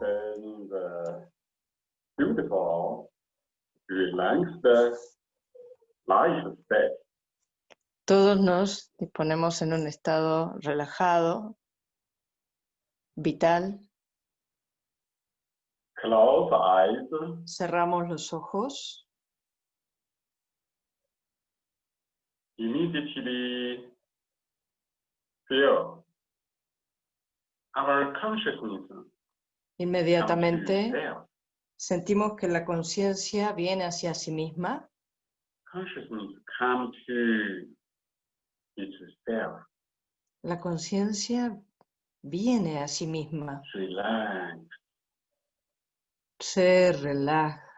The beautiful, relaxed life state. Todos nos disponemos en un estado relajado, vital. Close eyes, Cerramos los ojos. immediately feel our consciousness Inmediatamente sentimos que la conciencia viene hacia sí misma. La conciencia viene a sí misma. Se relaja.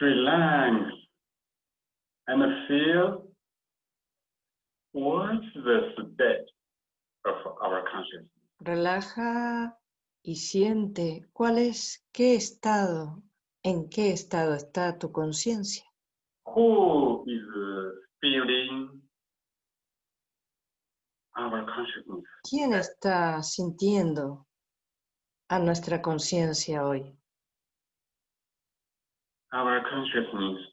relax, and feel what's the state of our consciousness. Relaja y siente cuál es, qué estado, en qué estado está tu conciencia. Who is feeling our consciousness? ¿Quién está sintiendo a nuestra conciencia hoy? Our consciousness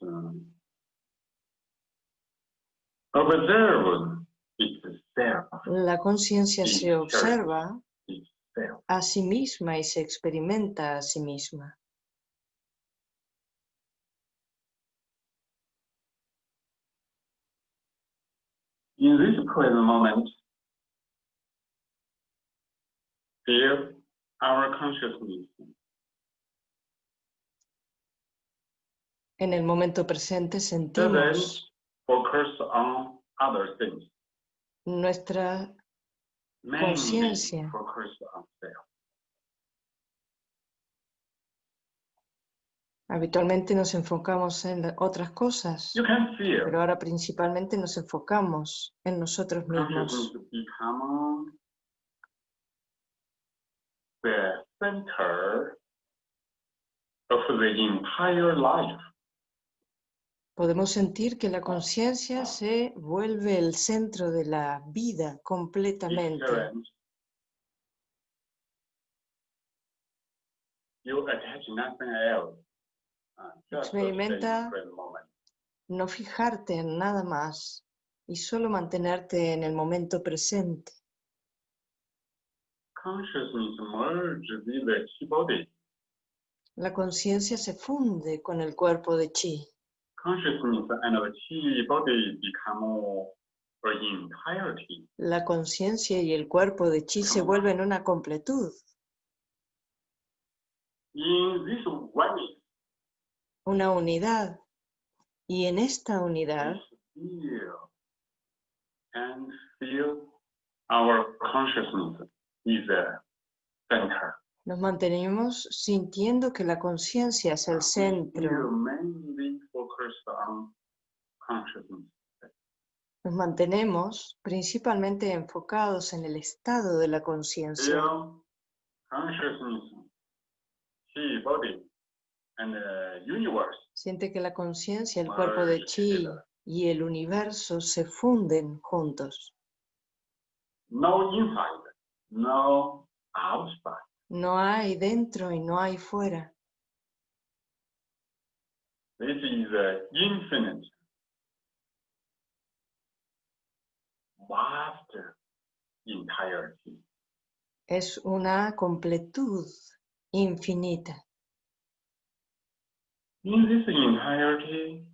observe La conciencia se observa a sí misma y se experimenta a sí misma. In this present moment, feel our consciousness En el momento presente sentimos focus on other things. Nuestra Conciencia. Habitualmente nos enfocamos en otras cosas, pero ahora principalmente nos enfocamos en nosotros mismos. consciousness become the center of the entire life. Podemos sentir que la conciencia se vuelve el centro de la vida completamente. the Experimenta-. No fijarte en nada más y solo mantenerte en el momento presente. La conciencia se funde con el cuerpo de chi. Consciousness and the chi body become an entirety. La conciencia y el cuerpo de chi se vuelven una completud, In this oneness, una unidad. Y en esta unidad feel and feel our consciousness is the center. nos mantenemos sintiendo que la conciencia es el centro. Nos mantenemos principalmente enfocados en el estado de la conciencia. Siente que la conciencia, el cuerpo de chi y el universo se funden juntos. No inside, no outside. No hay dentro y no hay fuera. This is the infinite, vast entirety. Es una completud infinita. In this entirety,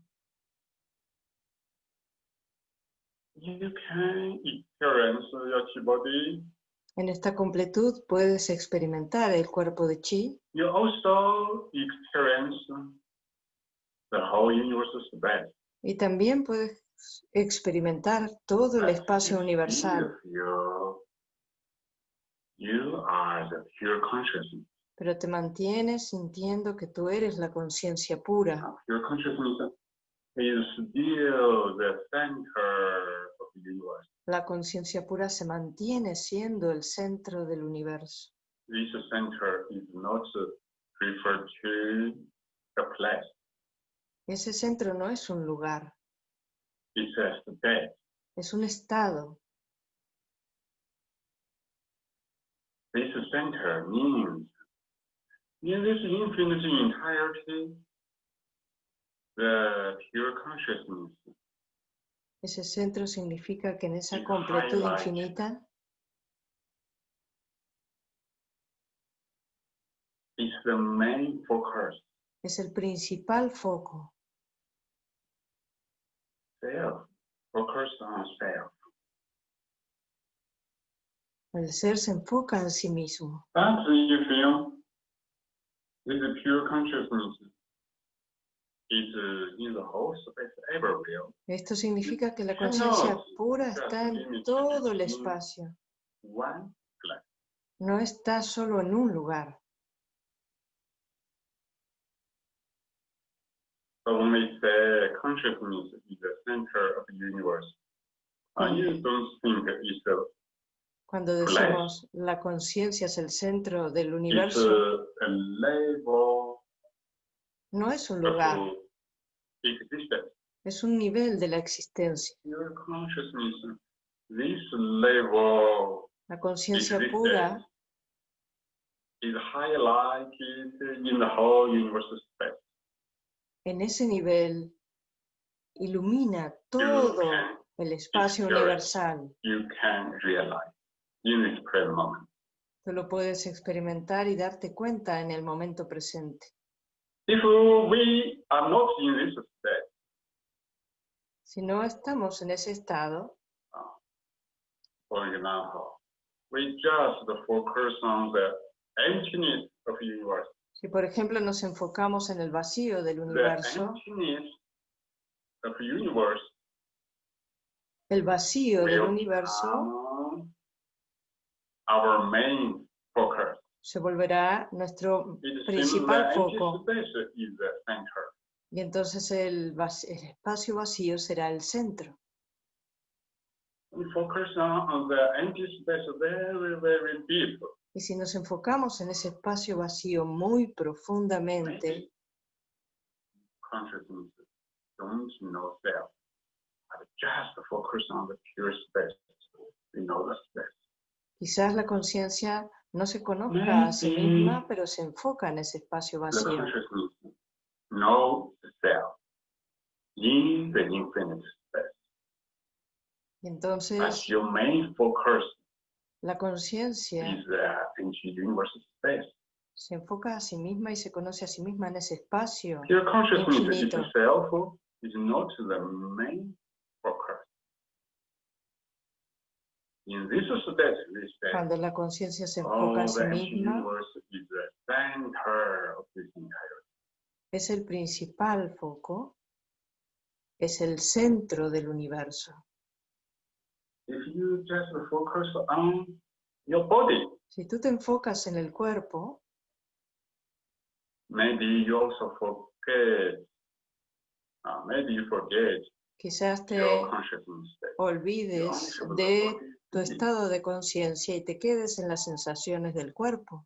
you can experience your chi body. En esta completud puedes experimentar el cuerpo de chi You also experience the whole universe space. y también puedes experimentar todo el espacio universal. You are the pure consciousness. pero te mantienes sintiendo que tú eres la conciencia pura. Pure consciousness is still the center of the universe. La conciencia pura se mantiene siendo el centro del universo. This center is not referred to a place. Ese centro no es un lugar, It's a state. es un estado. this center means in this infinite entirety, the pure consciousness Ese centro significa que en esa completud infinita is the main focus. es el principal foco. Self, focus on self. El ser se enfoca en sí mismo. Esto significa que la conciencia pura está en todo el espacio, no está solo en un lugar. So when we say consciousness is the center of the universe, you don't think it's a, Cuando Place. decimos la conciencia es el centro del it's universo, a, no es un of lugar, existence. es un nivel de la existencia. Your consciousness, this level La conciencia pura is highlighted in the whole universe. En ese nivel ilumina todo el espacio universal. Tú lo puedes experimentar y darte cuenta en el momento presente. If we are not in this state, Si no estamos en ese estado, for example, we just focus on the emptiness of the universe. Si por ejemplo nos enfocamos en el vacío del universo, universe el vacío del universo become our main focus. se volverá nuestro It principal foco y entonces el, el espacio vacío será el centro. We focus on, on the empty space very, very deep. Y si nos enfocamos en ese espacio vacío muy profundamente, Maybe consciousness don't know self, but just focus on the pure space. We know the space. quizás la conciencia no se conozca a sí misma, pero se enfoca en ese espacio The vacío. consciousness knows the self in the infinite. Y entonces your main focus la conciencia space. se enfoca a sí misma y se conoce a sí misma en ese espacio. Infinito. itself is not the main focus. In this Cuando la conciencia se enfoca en sí misma, es el principal foco, es el centro del universo. If you just focus on your body, Si tú te enfocas en el cuerpo, maybe you also forget, uh, maybe you forget quizás te your olvides de tu estado de conciencia y te quedes en las sensaciones del cuerpo.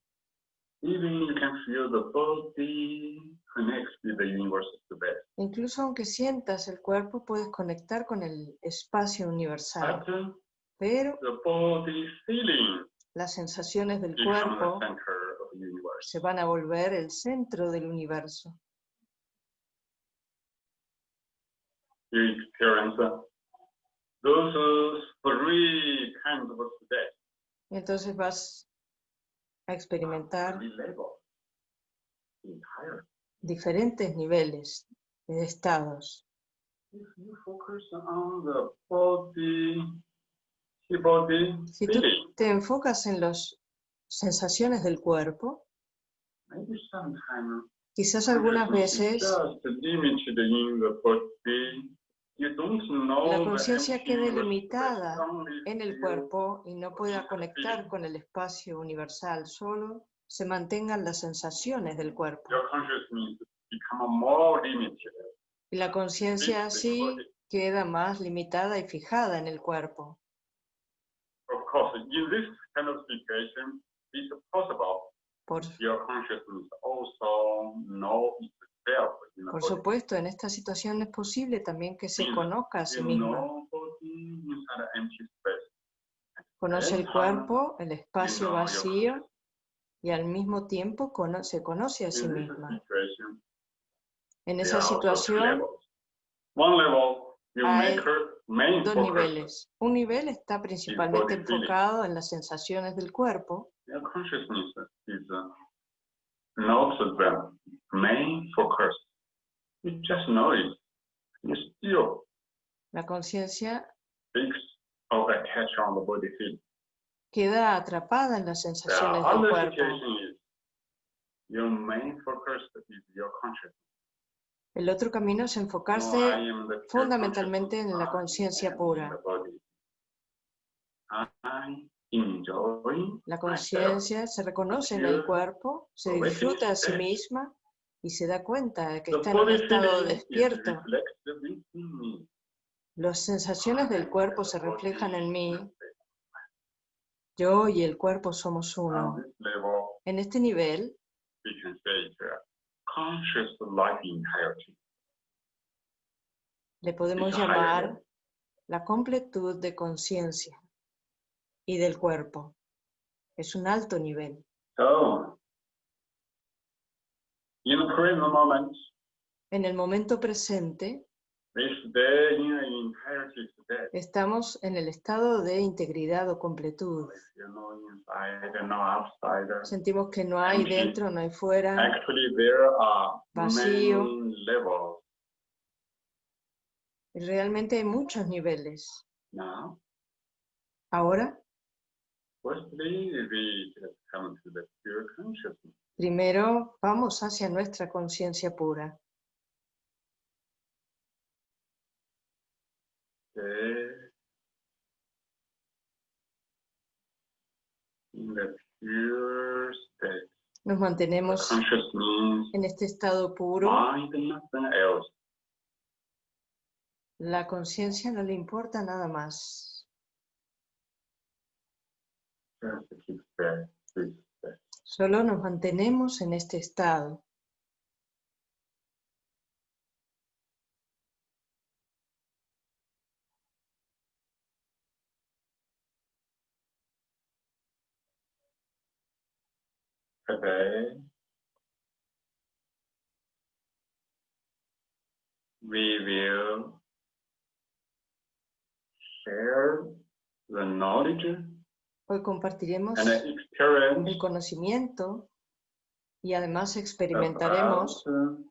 Even you can feel the body connects with the universe space. Incluso aunque sientas el cuerpo, puedes conectar con el espacio universal. Pero the body feeling las sensaciones del cuerpo se van a volver el centro del universo. Y entonces vas a experimentar diferentes niveles de estados. Si tú te enfocas en las sensaciones del cuerpo, quizás algunas veces know la conciencia quede limitada en el cuerpo y no pueda conectar con el espacio universal, solo se mantengan las sensaciones del cuerpo. Y la conciencia fixed in the así queda más limitada y fijada en el cuerpo. Course, in this kind of situation, it's possible. Por, your consciousness also know itself in por supuesto, en esta situación es posible también que se conozca a sí space. Conoce el cuerpo, el espacio vacío y al mismo tiempo cono- se conoce a sí misma. En esa situación hay main dos focus. niveles. Un nivel está principalmente enfocado en las sensaciones del cuerpo Your consciousness is uh, not the main focus. You just know it. You still La conciencia queda atrapada en las The sensaciones del cuerpo. is your main focus is your consciousness. El otro camino es enfocarse fundamentalmente en la conciencia pura. La conciencia se reconoce en el cuerpo, se disfruta a sí misma y se da cuenta de que está en un estado despierto. Las sensaciones del cuerpo se reflejan en mí. Yo y el cuerpo somos uno. En este nivel conscious life entirety. le podemos llamar la completud de conciencia y del cuerpo. Es un alto nivel. So, in the present moment, En el momento presente estamos en el estado de integridad o completud. Outside. Sentimos que no hay dentro, no hay fuera. Vacío. Realmente hay muchos niveles. now. Ahora, primero vamos hacia nuestra conciencia pura. Okay. In the pure state. Nos mantenemos en este estado puro. La conciencia no le importa nada más. Solo nos mantenemos en este estado. Today, we will share the knowledge. Hoy compartiremos and the experience. el conocimiento y además experimentaremos about, uh,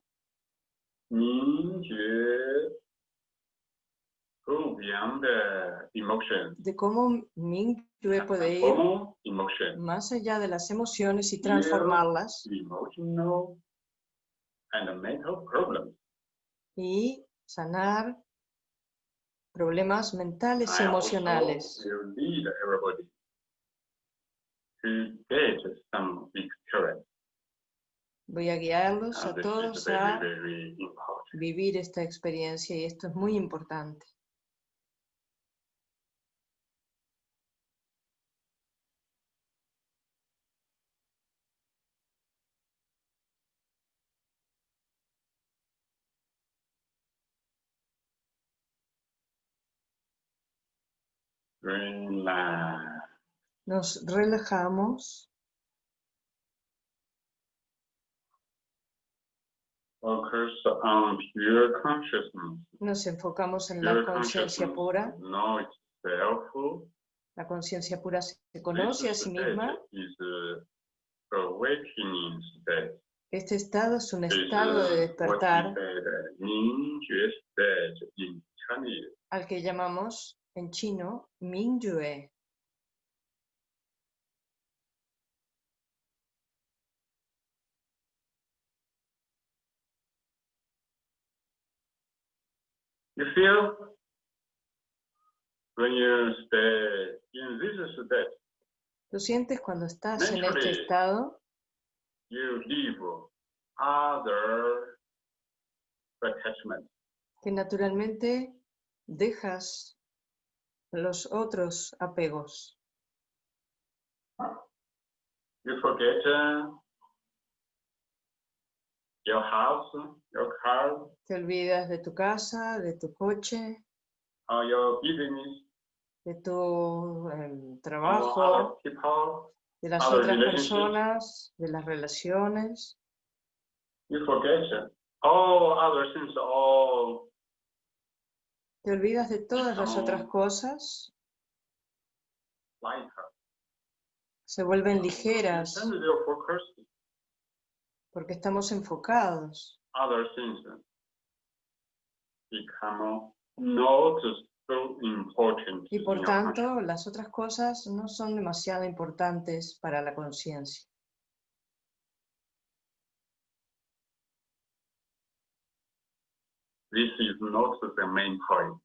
Rudyam emotion. De cómo Mingyue puede ir más allá de las emociones y transformarlas. Y sanar problemas mentales y emocionales. Voy a guiarlos a todos a vivir esta experiencia y esto es muy importante. Relax. Nos relajamos, Focus on pure consciousness. nos enfocamos en la conciencia pura. itself. La conciencia pura se conoce a sí misma. Is a awakening state. Este estado es un estado de despertar al que llamamos en chino Mingyue. You feel when you stay in this state, ¿Lo sientes cuando estás en este estado? you leave other attachments. Que naturalmente dejas los otros apegos. You forget uh, your house, your car, Te olvidas de tu casa, de tu coche, or your business, de tu on trabajo, people, de las otras personas, de las relaciones. you forget all other things, all Te olvidas de todas las otras cosas, se vuelven ligeras porque estamos enfocados. Y por tanto, las otras cosas no son demasiado importantes para la conciencia. This is not the main point.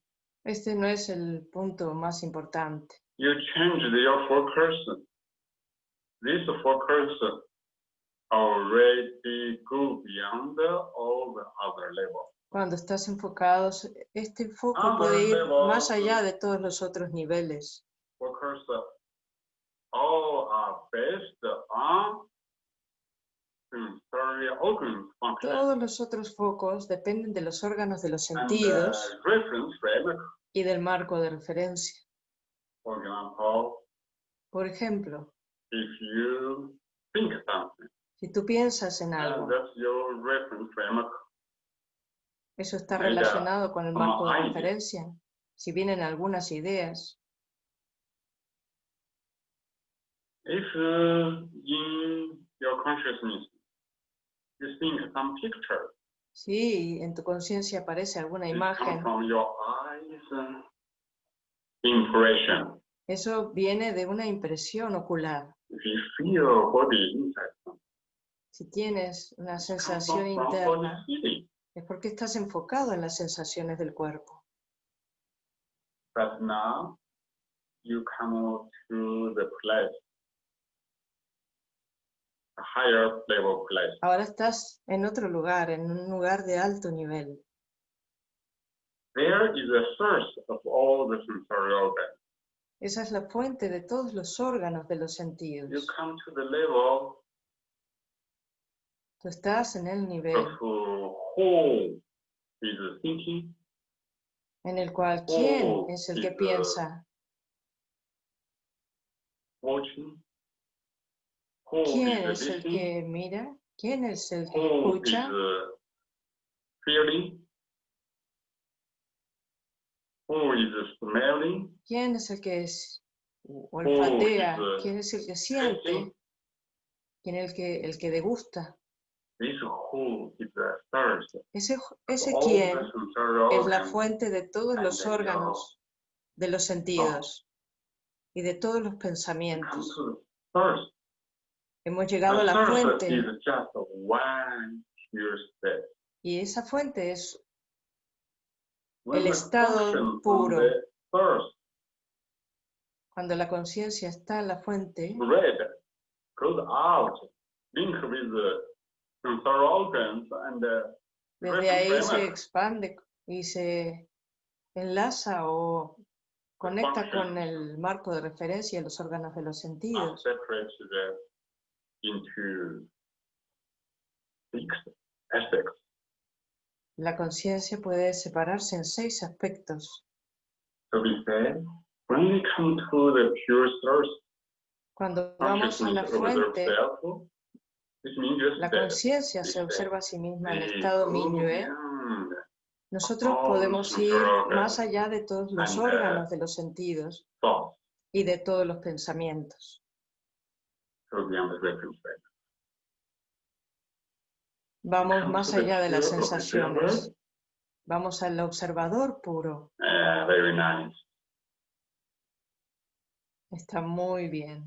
Este no es el punto más importante. You change your focus. This focus already go beyond all the other levels. Cuando estás enfocados, este foco Ah, puede ir más allá de todos los otros niveles. Focus all are based on Todos los otros focos dependen de los órganos de los sentidos uh, frame. y del marco de referencia. Por ejemplo, si tú piensas en algo, eso está relacionado con el como marco de referencia. Si vienen algunas ideas, If uh, in your consciousness you think some picture, si en tu conciencia aparece alguna imagen, from your eyes impression. eso viene de una impresión ocular. If you feel body inside, Si tienes una sensación interna, es porque estás enfocado en las sensaciones del cuerpo. But now you come to the place, a higher level place. Ahora estás en otro lugar, en un lugar de alto nivel. There is the source of all the sensory organs. Esa es la fuente de todos los órganos de los You sentidos. come to the level Tú estás en el nivel of who is thinking, en el cual quién es el que piensa, watching, quién es el que mira, quién es el que escucha, quién es el que es olfatea, quién es el que siente, quién es el que, el que degusta. Ese, ese quién es la fuente de todos los órganos de los sentidos y de todos los pensamientos. Hemos llegado a la fuente y esa fuente es El the estado puro. cuando la conciencia está en la fuente, desde ahí se expande y se enlaza o conecta con el marco de referencia y los órganos de los sentidos. Into six aspects. La conciencia puede separarse en seis aspectos. So we say, when we come to the pure source, Cuando vamos a la fuente, self, la conciencia se observa a sí misma en estado go minyue. beyond Nosotros podemos ir más allá de todos los uh, órganos de los sentidos y de todos los pensamientos. Reference frame. Vamos más allá de las sensaciones. Vamos al observador puro. Uh, very nice. Está muy bien.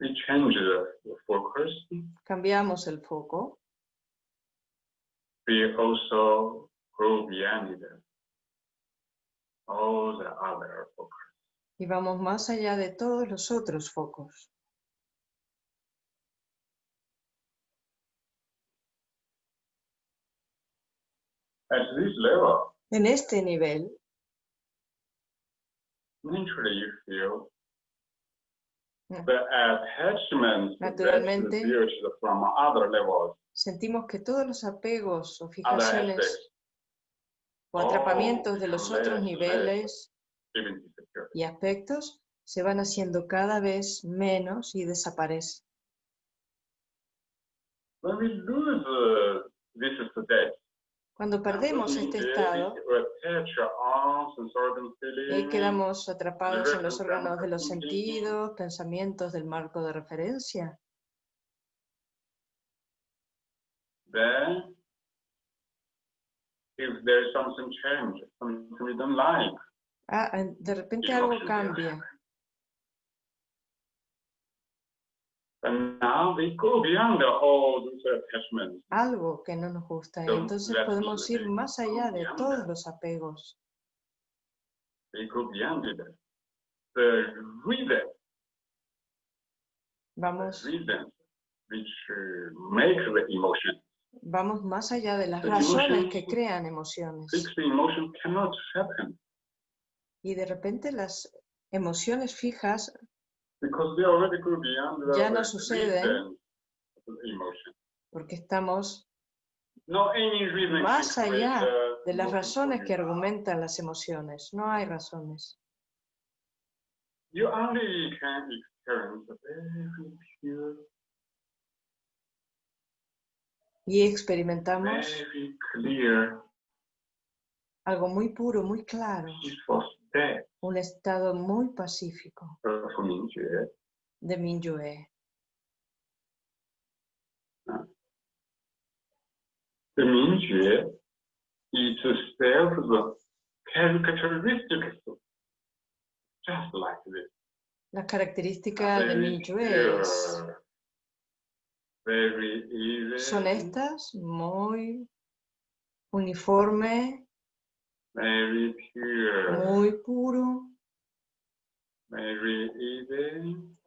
We change the focus. Cambiamos el foco. We also the- all the other focus. y vamos más allá de todos los otros focos. At this level, En este nivel, naturally you feel Mm. the attachment Naturalmente. from other levels, sentimos que todos los apegos o fijaciones o atrapamientos de los Oh, otros niveles y aspectos se van haciendo cada vez menos y desaparecen. Cuando perdemos este estado, y ahí quedamos atrapados en los órganos de los sentidos, pensamientos del marco de referencia, if there is something change, something we don't like, ah, de repente algo cambia. and now we go beyond all those attachments. algo que no nos gusta. Don't entonces podemos ir más allá de todos los apegos. We go beyond it. The reason, Vamos, reasons which uh, make the emotion. Vamos más allá de las razones que crean emociones. Y de repente las emociones fijas Ya no suceden. porque estamos Más allá de las razones que argumentan las emociones. No hay razones. You only can experience a very pure, Y experimentamos algo muy puro, muy claro, un estado muy pacífico de Minyue. The Mingjue. La característica de Very Minyue es son estas, muy uniforme, very pure, muy puro,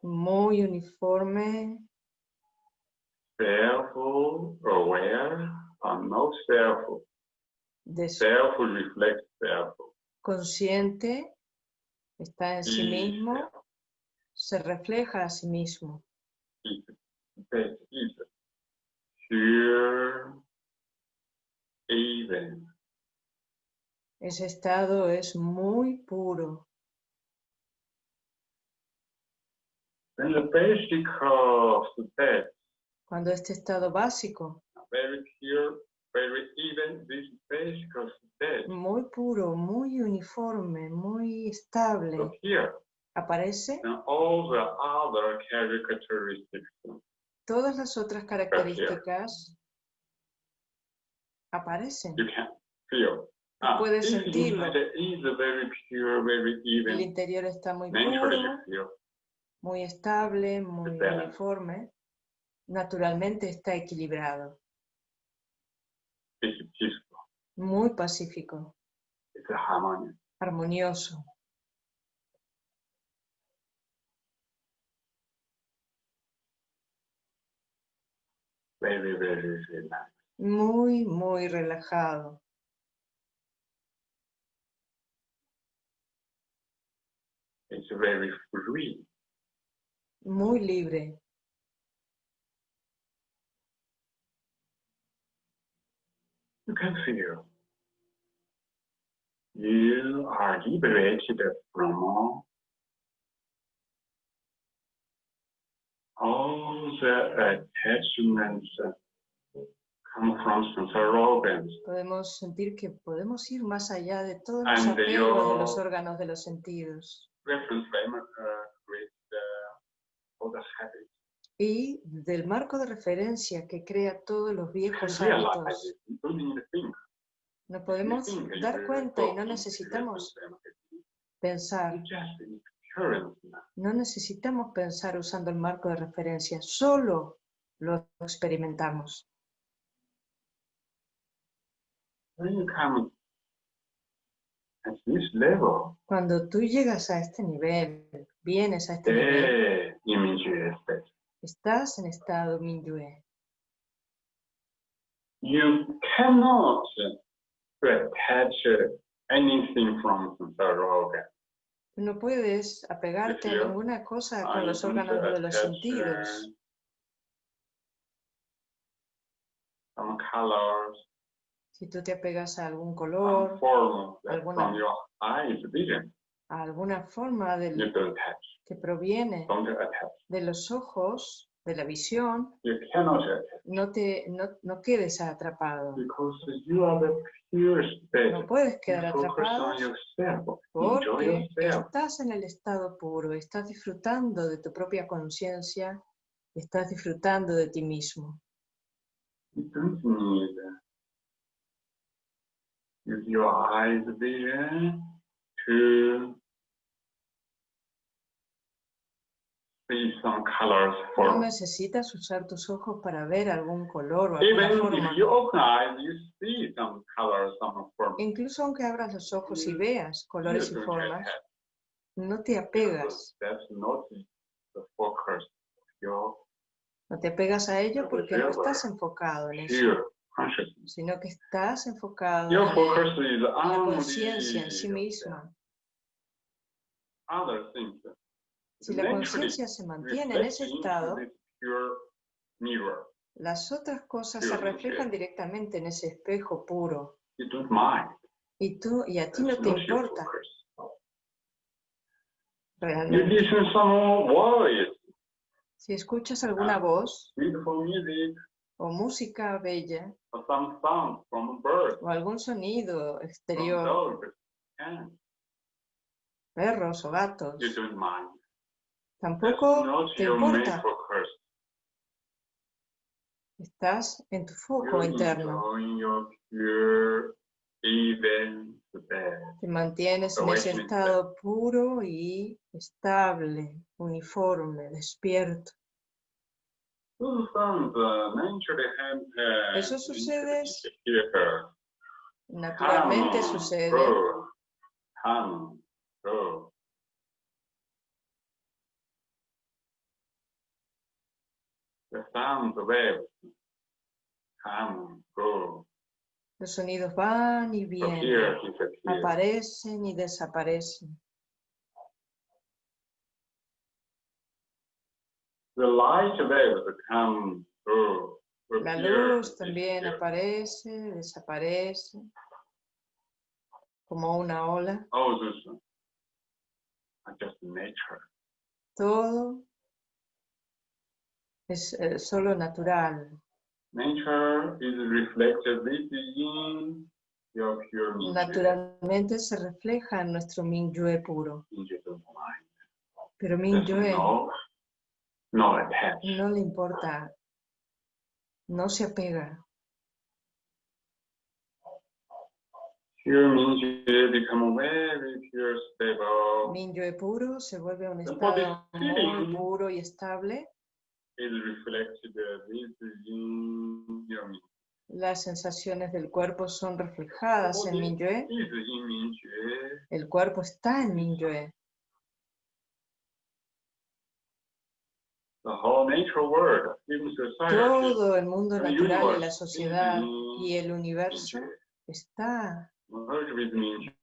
muy uniforme, self-aware, or no self. des- Self reflects self. consciente, está en sí mismo, se refleja a sí mismo. That is pure, even. Ese estado es muy puro. Then the basic of state, Cuando este estado básico, very pure, very even, this basic of state muy puro, muy uniforme, muy estable, appear. aparece, And all the other characteristics todas las otras características aparecen. you can feel. Ah, puedes sentirlo. inside is very pure, very El interior está muy puro, muy estable, muy uniforme. Naturalmente está equilibrado, It's muy pacífico, It's harmonious. Very, very relaxed. muy, muy relajado. It's very free. muy libre. You can feel you are liberated from all, all the attachments that come from sensory organs. Podemos sentir que podemos ir más allá de todos los apegos de los órganos de los sentidos uh, with uh, all the habits. y del marco de referencia que crea todos los viejos hábitos. Nos podemos dar cuenta y no necesitamos pensar, No necesitamos pensar usando el marco de referencia, solo lo experimentamos. Cuando tú llegas a este nivel, vienes a este nivel, state. estás en estado Minyue. You cannot attach anything from organ. No puedes apegarte a ninguna cosa con los órganos de los sentidos. Si tú te apegas a algún color, alguna- a alguna forma del- que proviene de los ojos, de la visión, no, te, no, no quedes atrapado. State. No puedes quedar atrapado porque estás en el estado puro, estás disfrutando de tu propia conciencia, estás disfrutando de ti mismo. Use your eyes vision to see some colors No necesitas usar tus ojos para ver algún color o alguna even forma. if you open eyes you see some colors some form Incluso aunque abras los ojos y veas you colores y formas, no te apegas. the focus your No te apegas a ello Porque no estás enfocado en eso, sino que estás enfocado your en focus is en la on conciencia en sí misma. other things Si la conciencia se mantiene en ese estado, las otras cosas se reflejan directamente en ese espejo puro. Y tú y a ti no te importa. Realmente. Si escuchas alguna Ah. voz beautiful music, o música bella o algún sonido exterior, perros o gatos, you don't mind. That's tampoco te importa. Estás en tu foco interno. Te mantienes en ese estado puro y estable, uniforme, despierto. Eso sucede. Naturalmente sucede. Come, go, Los sonidos van y vienen, aparecen y desaparecen. Go, La luz también aparece, desaparece, como una ola. Nature. Todo es eh, solo natural. Nature is reflected within your pure nature. Naturalmente se refleja en nuestro Mingyue puro. Pero Mingyue no, no no le importa, no se apega. Pure Mingyue become very pure, stable. Mingyue puro se vuelve un estado muy puro y estable. Within your Mingyue. Las sensaciones del cuerpo son reflejadas en Mingyue. El cuerpo está en society, Todo el mundo natural la sociedad y el universo está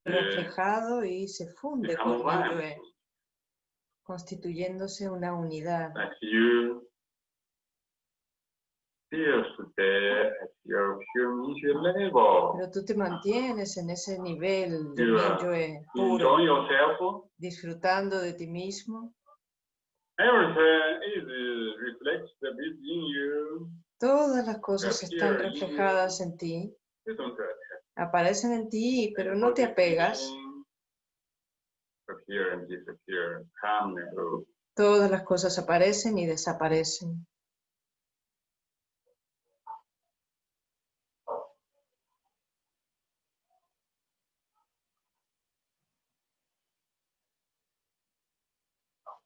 reflejado y se funde con one. Mingyue, constituyéndose una unidad. that you still stay at your pure Mingyue level. Pero tú te mantienes en ese nivel de puro, disfrutando de ti mismo. Everything is reflected within you. Todas las cosas están in you. reflejadas en ti, aparecen en ti, pero no te apegas. Todas las cosas aparecen y desaparecen.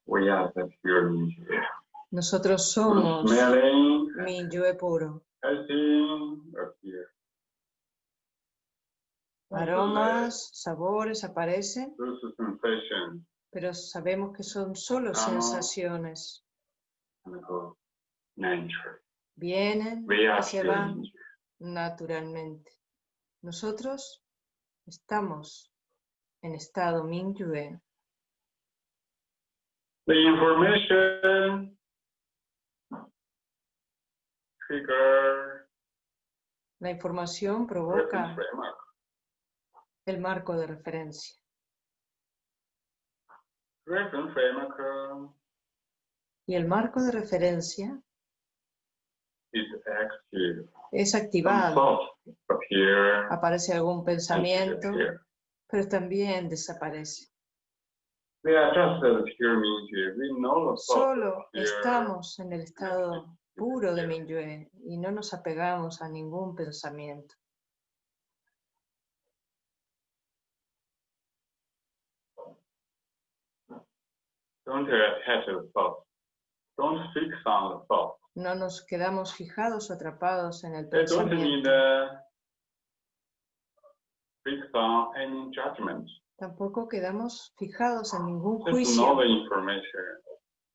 We are the pure Mingyue. Nosotros somos Mingyue puro. Aromas, sabores aparecen, pero sabemos que son solo Ah. sensaciones. Vienen y se van naturalmente. Nosotros estamos en estado Mingyue. The information. Trigger La información provoca el marco. de referencia. Y el marco de referencia es activado. Aparece algún pensamiento, pero también desaparece. Solo estamos en el estado puro de Minyue y no nos apegamos a ningún pensamiento. Don't attach the thought. Don't fix on the thought. No nos quedamos fijados o atrapados en el They don't mean pensamiento. Tampoco quedamos fijados en ningún juicio.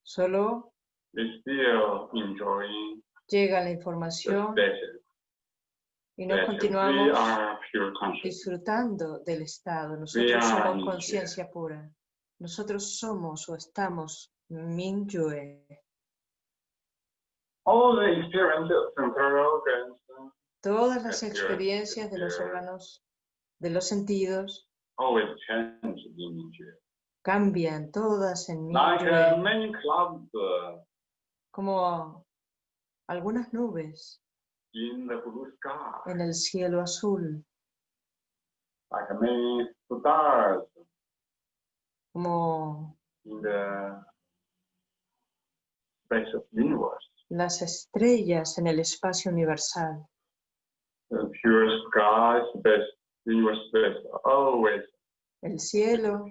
Solo llega la información y we continuamos disfrutando del estado. Nosotros somos conciencia pura. Nosotros somos o estamos organs Todas las experiencias de los órganos, de los sentidos, always change in nature. cambian todas en Like uh, many clouds uh, como algunas nubes in the blue sky, en el cielo azul, like many stars como in the space of universe. las estrellas en el espacio universal. The pure sky space, El cielo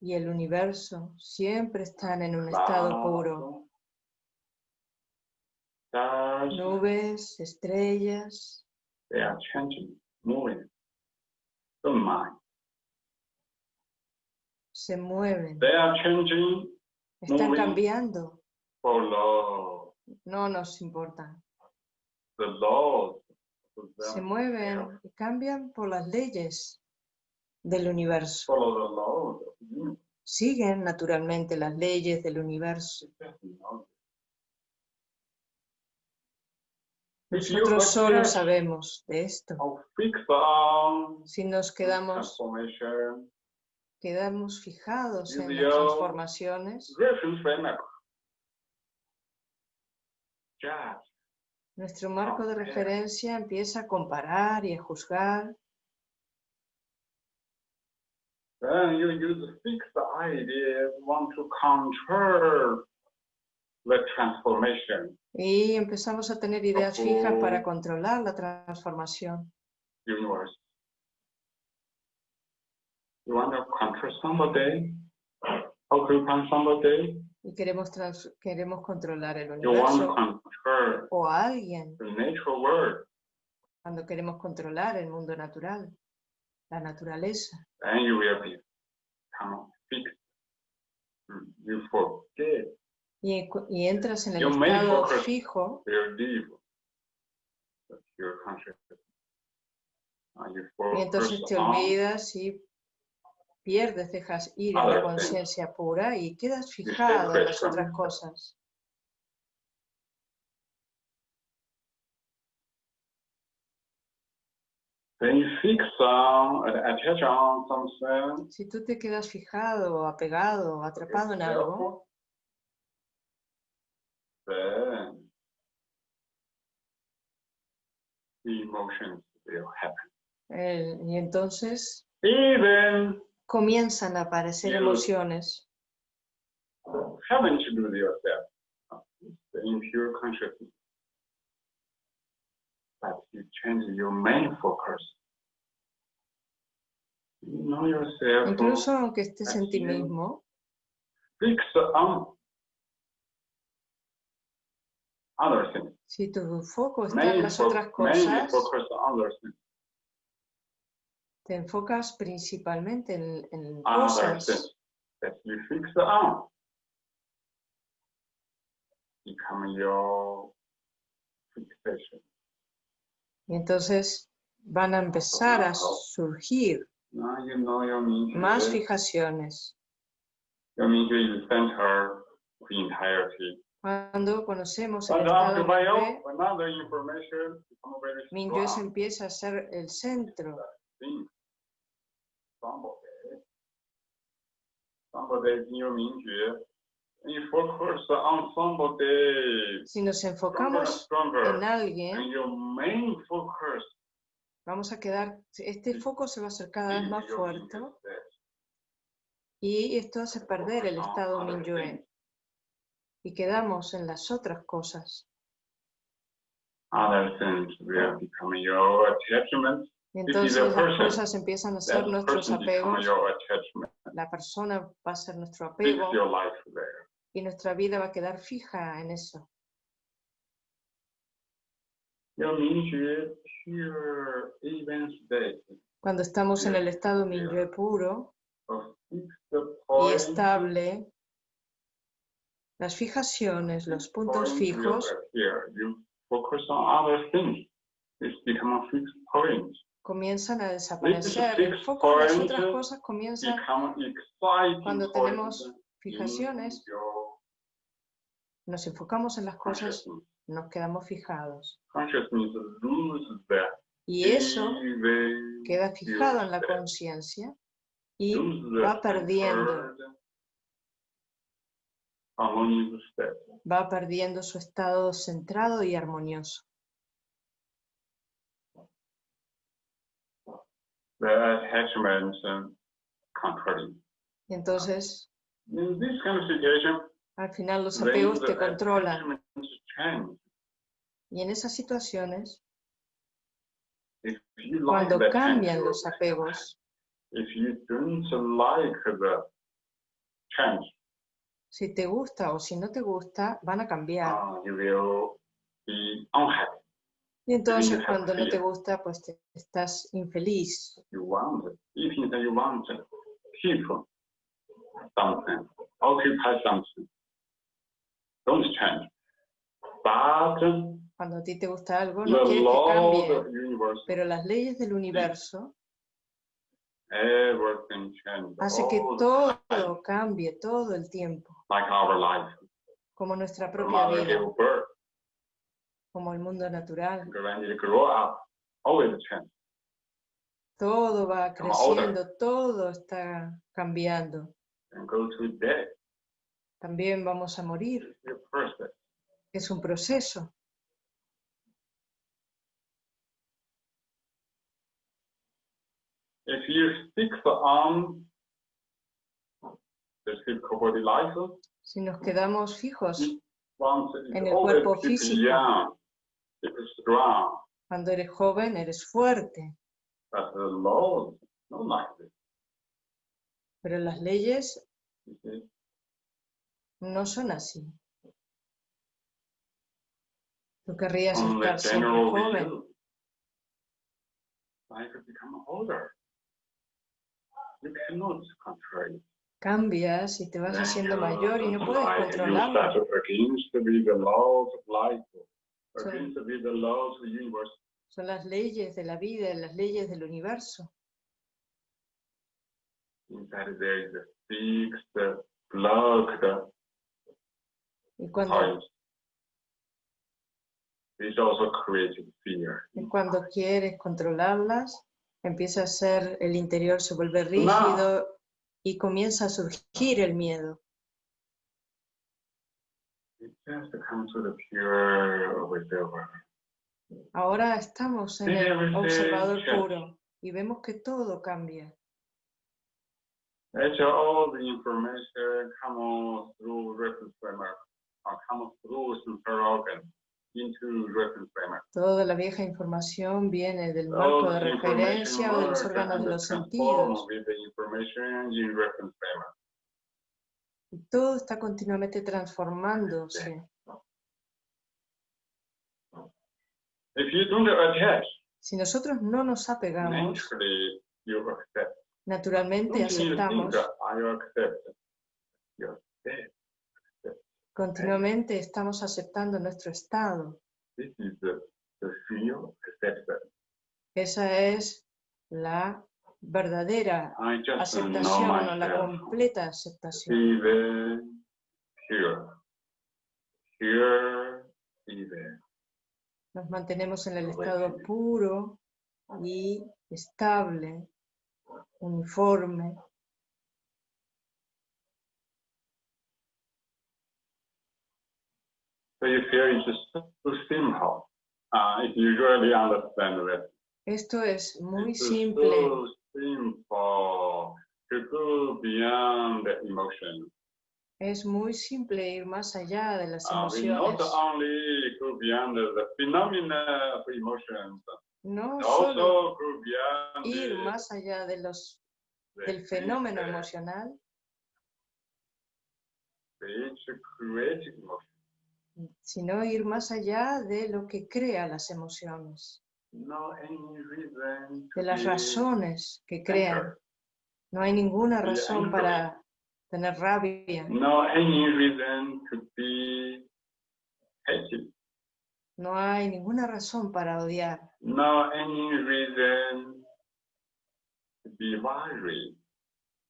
y el universo siempre están en un estado puro. Nubes, estrellas, they are changing, moving. Don't mind. se mueven, They are changing están cambiando, no nos importa. The laws Se them mueven y cambian por las leyes del universo. Siguen naturalmente las leyes del universo. Nosotros solo sabemos de esto. Si nos quedamos, quedamos fijados en las transformaciones. Nuestro marco de referencia empieza a comparar y a juzgar. Then you use fixed ideas, want to control the transformation Y empezamos a tener ideas fijas para controlar la transformación. universe. You want to control somebody? How to control somebody? Y queremos, trans- queremos controlar el universo o a alguien cuando queremos controlar el mundo natural, la naturaleza. then you will become fixed. Mm, You forget. Y, entras en el You estado fijo. Y entonces te olvidas y pierdes, dejas ir a la conciencia pura y quedas fijado en las otras cosas. Something. Si tú te quedas fijado, apegado, atrapado en algo, eh, y entonces Even comienzan a aparecer You- emociones. haven't to do yourself. The impure consciousness. But you change your main focus. You know yourself. Incluso aunque estés en ti mismo, fix on other things. si tu foco está en las otras mainly cosas, focus on other things. Te enfocas principalmente en, en Other cosas. Become your fixation. y entonces van a empezar a surgir you know más fijaciones. Cuando conocemos el estado very Minyue se empieza a ser el centro. Si nos enfocamos en alguien, and focus vamos a quedar, este foco se va a hacer cada vez más fuerte y esto hace perder el estado Minyue y quedamos en las otras cosas. Other things will become your attachment. Entonces las cosas empiezan a ser nuestros apegos, la persona va a ser nuestro apego y nuestra vida va a quedar fija en eso. Cuando estamos en el estado yeah. Minyue puro y estable, las fijaciones, los puntos fijos comienzan a desaparecer. El foco en las otras cosas comienza cuando tenemos fijaciones, nos enfocamos en las cosas, nos quedamos fijados. Y eso queda fijado en la conciencia y va perdiendo. va perdiendo su estado centrado y armonioso. The attachment um, controlling. Y entonces, al final los the te controlan. Y en esas situaciones, If you like cuando cambian los apegos, if you don't like the change, si te gusta o si no te gusta, van a cambiar. Y entonces cuando no te gusta, pues te- estás infeliz. You want, even if you want to keep something, occupy something, don't change. But the Cuando a ti te gusta algo, no quieres que cambie. Pero las leyes del universo hace que todo cambie todo el tiempo, como nuestra propia vida, como el mundo natural. Todo va creciendo, todo está cambiando. También vamos a morir. Es un proceso. If you on the life, Si nos quedamos fijos En el cuerpo físico. Strong, cuando eres joven, eres fuerte. but the laws not like this. Pero las leyes no son así. Tú querrías On estar siempre joven. view, life become older. You cannot control it. Cambias y te vas haciendo mayor y no puedes controlarlo. So-. Son las leyes de la vida, las leyes del universo. Y cuando, y cuando quieres controlarlas, empieza a ser, el interior se vuelve rígido y comienza a surgir el miedo. Ahora estamos en el observador puro y vemos que todo cambia. Toda la vieja información viene del marco de referencia o de los órganos de los sentidos. Todo está continuamente transformándose. If you don't attach, Si nosotros no nos apegamos, naturalmente aceptamos, continuamente estamos aceptando nuestro estado. This is the, the real acceptance. Esa es la verdadera know aceptación o la completa aceptación. Pure even. Nos mantenemos en el estado puro y estable, uniforme. It. Esto es muy simple. Simple to go beyond the emotion. Es muy simple ir más allá de las Uh, we not emociones. only go beyond the, phenomena of emotions, No solo ir más allá de los, del fenómeno emocional, sino ir más allá de lo que crea las emociones, De las razones que crean. No hay ninguna razón para tener rabia, No hay ninguna razón para odiar,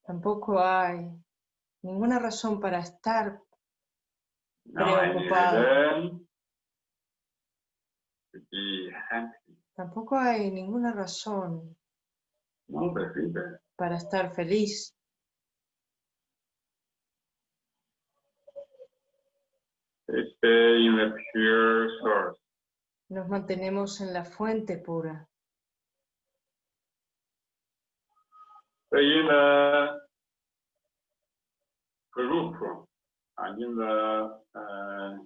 tampoco hay ninguna razón para estar Preocupado. Tampoco hay ninguna razón No para estar feliz. Stay in the pure source. Nos mantenemos en la fuente pura. In the group, in the uh,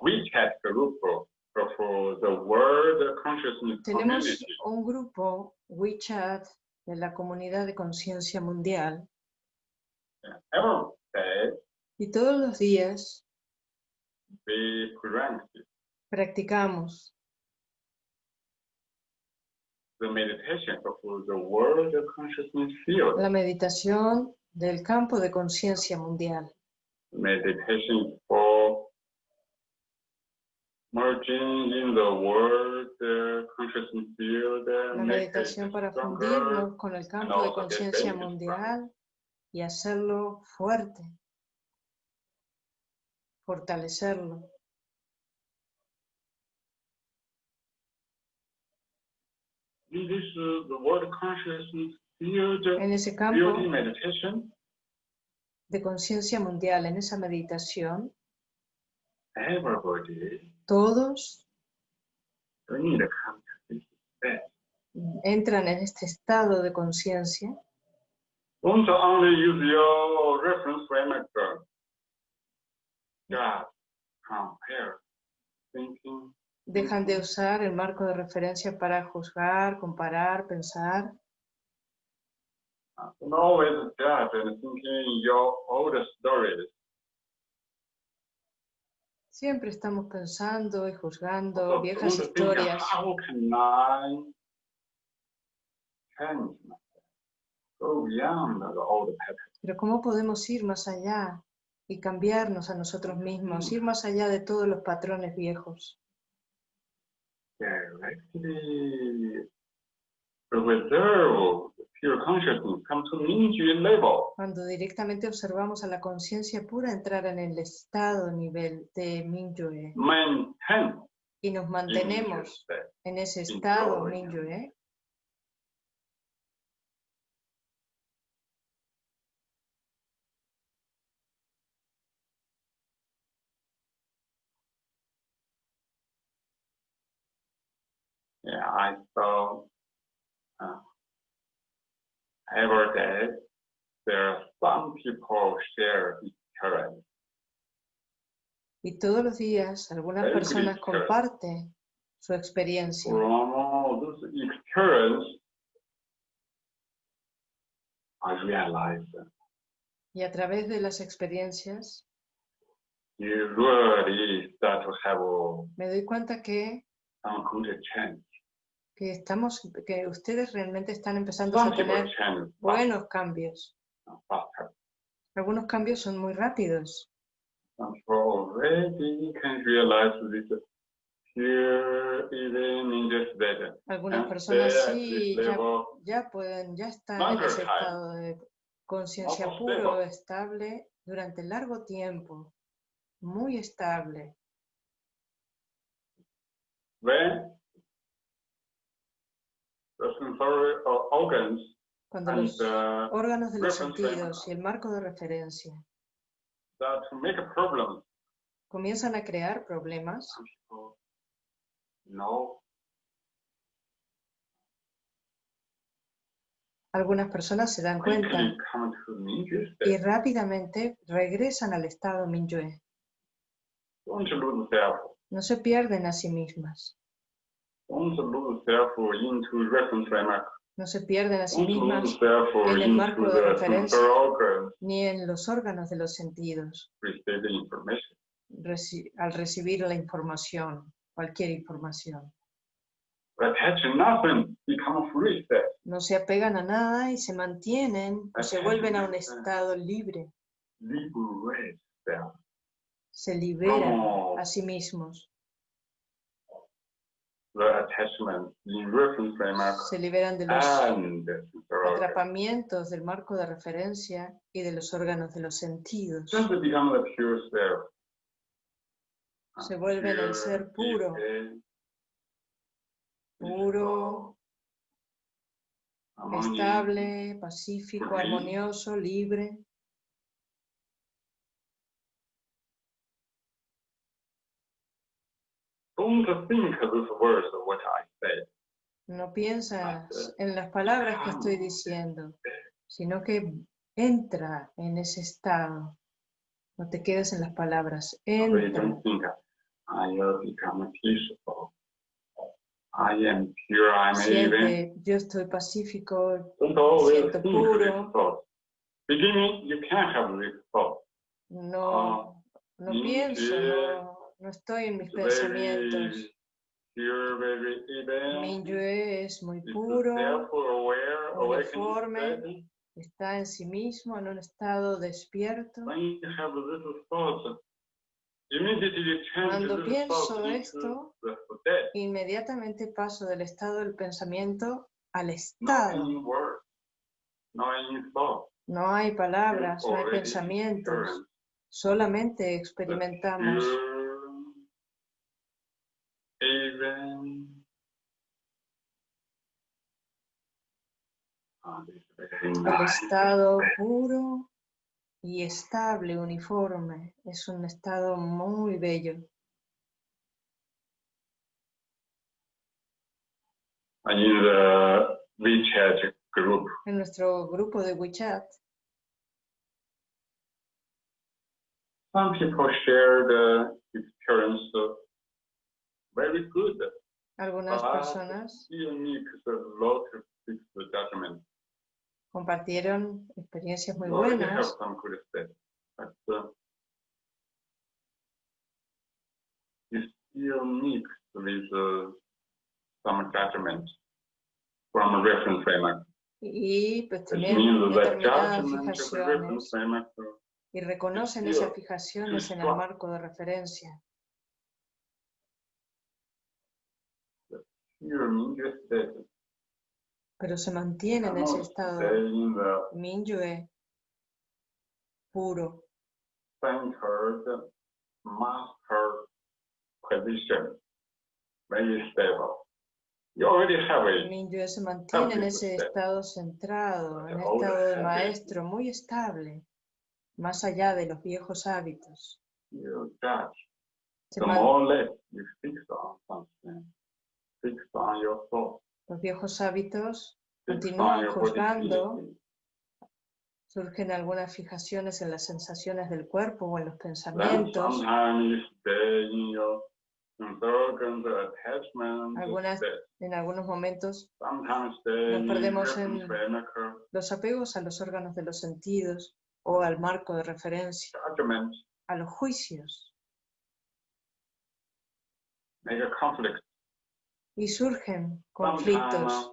WeChat group of the World Consciousness Tenemos un grupo WeChat de la comunidad de conciencia mundial. Day y todos los días practicamos the meditation. Of the World Consciousness field. la meditación del campo de conciencia mundial. Meditation for merging in the World uh, field. uh, La meditación para fundirnos con el campo de conciencia mundial y hacerlo fuerte, fortalecerlo. In this uh, the World Consciousness field, En ese campo de conciencia mundial, en esa meditación, everybody todos entran en este estado de conciencia. Thinking. Dejan de usar el marco de referencia para juzgar, comparar, pensar. Always judge and thinking your old stories. Siempre estamos pensando y juzgando viejas historias. Pero ¿cómo podemos ir más allá y cambiarnos a nosotros mismos? Ir más allá de todos los patrones viejos. Directly reserve pure consciousness come to Mingyue level. Cuando directamente observamos a la conciencia pura entrar en el estado nivel de Mingyue Maintain y nos mantenemos en ese estado. Mingyue, Yeah, I saw uh, every day there are some people share experience. y todos los días algunas personas comparten su experiencia. From experience, I realized Y a través de las experiencias you really start to have a- me doy cuenta que, change. Que estamos, que ustedes realmente están empezando a tener buenos cambios. Algunos cambios son muy rápidos. Algunas personas sí ya, pueden, ya están en ese estado de conciencia puro, stable. estable durante largo tiempo, muy estable. When the sensory or organs Cuando and los uh, órganos de los sentidos y el marco de referencia. Comienzan a crear problemas, algunas personas se dan cuenta y rápidamente regresan al estado Minyue. No se pierden a sí mismas, no se pierden a sí mismas en el marco de referencia. ni en los órganos de los sentidos. Reci- al recibir la información, cualquier información. No se apegan a nada y se mantienen o se vuelven a un estado libre, se liberan a sí mismos, the attachment in reference framework se liberan de los atrapamientos del marco de referencia y de los órganos de los sentidos. Se vuelven el ser puro, peaceful, puro, estable, pacífico, armonioso, libre. Don't think those words of what I said. No piensas en las palabras que estoy diciendo, sino que entra en ese estado. No te quedes en las palabras, entra. don't think I will become peaceful. I am pure, I'm even. Siente, yo estoy pacífico, siento puro. Beginning, you have no, no pienso, no, no estoy en mis pensamientos. Minyue es muy puro, uniforme. está en sí mismo en un estado despierto. Cuando pienso esto. Inmediatamente paso del estado del pensamiento al estado. no hay palabras, no hay pensamientos, solamente experimentamos pure, even, Ah, this is very el estado puro y estable, uniforme. Es un estado muy bello. WeChat group, En nuestro grupo de WeChat, some people share the experience of very good, algunas personas need a lot of judgment. Compartieron experiencias muy buenas. some good steps, but you still need with some judgment from a reference framework. y pues determinadas fijaciones. reconocen esas fijaciones en el marco de referencia. Pero se mantiene en ese estado Minyue puro. Minyue se mantiene en ese estado centrado, en Ahora estado de maestro, muy estable, más allá de los viejos hábitos. Se The los viejos hábitos Continúan on your juzgando. surgen algunas fijaciones en las sensaciones del cuerpo o en los pensamientos. Algunas- state. En algunos momentos nos perdemos en- los apegos a los órganos de los sentidos o al marco de referencia, a los juicios y surgen conflictos.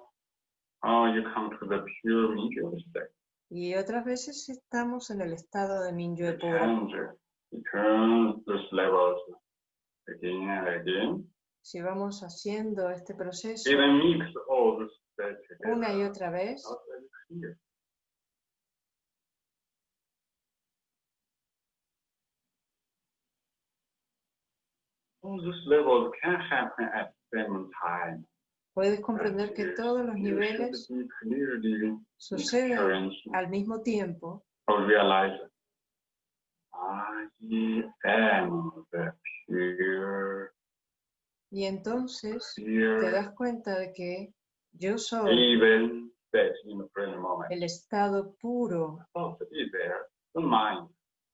Y otras veces estamos en el estado de Mingyue puro. Si vamos haciendo este proceso una y otra vez, all these levels can happen at Puedes comprender que todos los niveles suceden al mismo tiempo. y entonces te das cuenta de que yo soy el estado puro,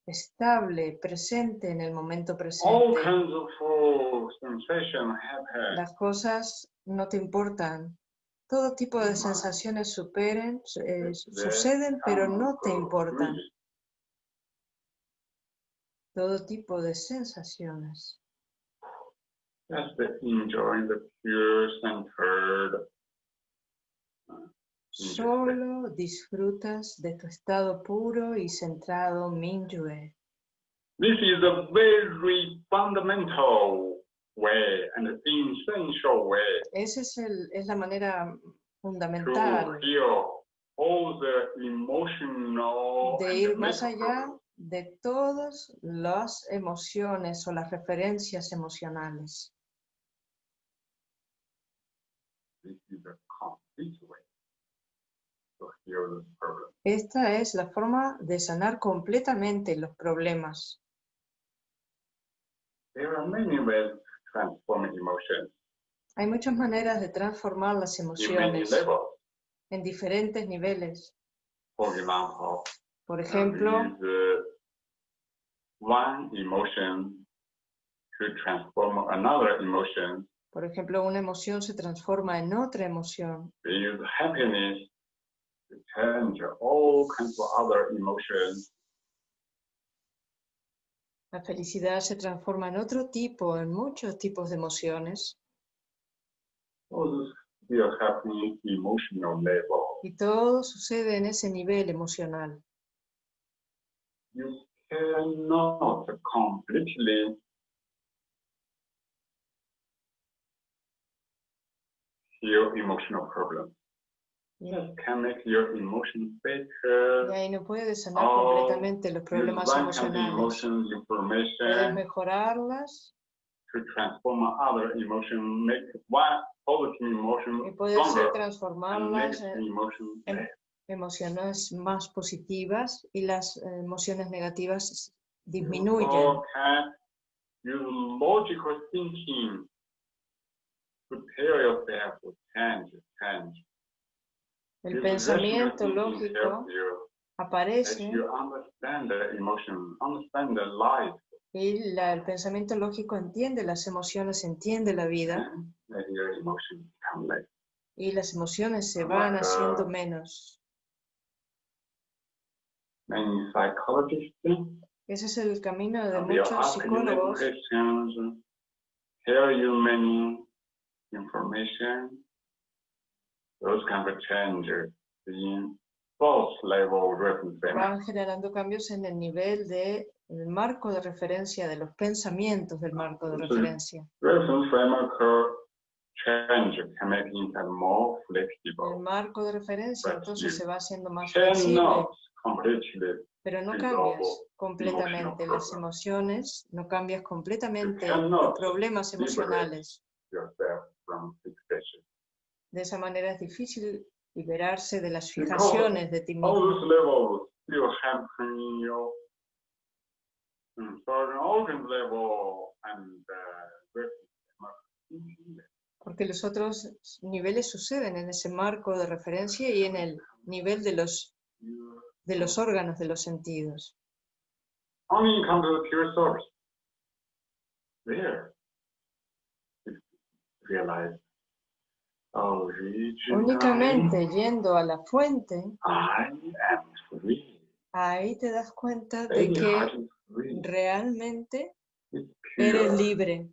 Estable, presente en el momento All presente. Las cosas no te importan. Todo tipo de sensaciones superen, su- eh, suceden, pero no te importan. Todo tipo de sensaciones. Just enjoying the pure centered. Solo disfrutas de tu estado puro y centrado Mingyue. This is a very fundamental way and essential way Esa es, el, es la manera fundamental all the emotional de ir más allá de todas las emociones o las referencias emocionales. This is a complete this problem. Esta es la forma de sanar completamente los problemas. There are many ways to transform emotions Hay muchas maneras de transformar las emociones en diferentes niveles. For example, Por ejemplo, one emotion to transform another emotion por ejemplo, una emoción se transforma en otra emoción. We use happiness all kinds of other emotions. La felicidad se transforma en otro tipo, en muchos tipos de emociones. All this still happening emotional level. Y todo sucede en ese nivel emocional. You cannot completely heal emotional problems. Y, Just can make your emotions better. y ahí no puedes sanar Oh, completamente los problemas emocionales. Puedes information mejorarlas to transform other emotion, make one positive emotion y puedes stronger transformarlas en emotion en- less. emociones más positivas y las eh, emociones negativas disminuyen. can use logical thinking to tell yourself change. El pensamiento lógico aparece y la- el pensamiento lógico entiende las emociones, entiende la vida y las emociones se van acá. haciendo menos. Ese es el camino de muchos psicólogos questions, tell you many information. Those of changes in false level reference van generando cambios en el nivel de el marco de referencia de los pensamientos del marco de referencia. Reference framework change can make it more El flexible. marco de referencia entonces se va haciendo más flexible, pero no cambias completamente las problems. emociones, no cambias completamente los problemas emocionales. De esa manera es difícil liberarse de las fijaciones de ti mismo. Porque los otros niveles suceden en ese marco de referencia y en el nivel de los, de los órganos de los sentidos. There, realize Únicamente yendo a la fuente, ahí te das cuenta de que realmente eres libre.